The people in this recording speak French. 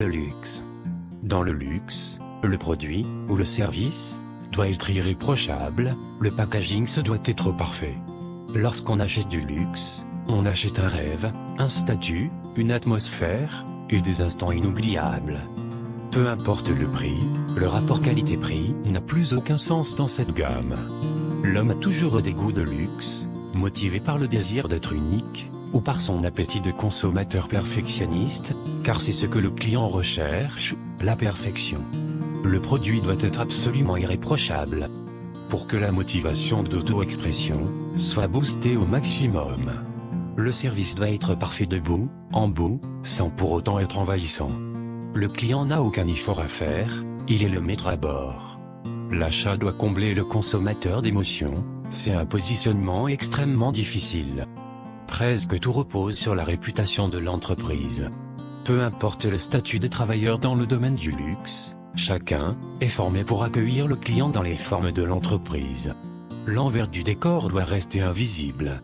Le luxe. Dans le luxe, le produit, ou le service, doit être irréprochable, le packaging se doit être parfait. Lorsqu'on achète du luxe, on achète un rêve, un statut, une atmosphère, et des instants inoubliables. Peu importe le prix, le rapport qualité-prix n'a plus aucun sens dans cette gamme. L'homme a toujours des goûts de luxe, motivé par le désir d'être unique, ou par son appétit de consommateur perfectionniste, car c'est ce que le client recherche, la perfection. Le produit doit être absolument irréprochable. Pour que la motivation d'auto-expression soit boostée au maximum. Le service doit être parfait debout, en bout, sans pour autant être envahissant. Le client n'a aucun effort à faire, il est le maître à bord. L'achat doit combler le consommateur d'émotions, c'est un positionnement extrêmement difficile. Presque tout repose sur la réputation de l'entreprise. Peu importe le statut des travailleurs dans le domaine du luxe, chacun est formé pour accueillir le client dans les formes de l'entreprise. L'envers du décor doit rester invisible.